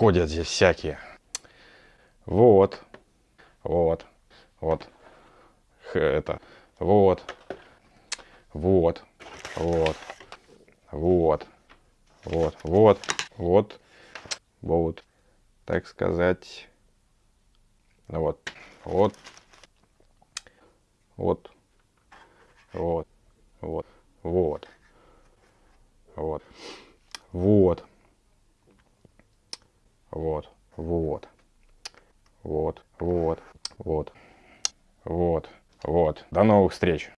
ходят здесь всякие. Вот. Вот. Вот. Это. Вот. Вот. Вот. Вот. Вот. Вот. Вот. Вот. Так сказать. Вот. Вот. Вот. Вот. Вот. Вот. Вот. Вот. Вот. Вот. Вот. Вот. Вот. Вот. Вот. До новых встреч.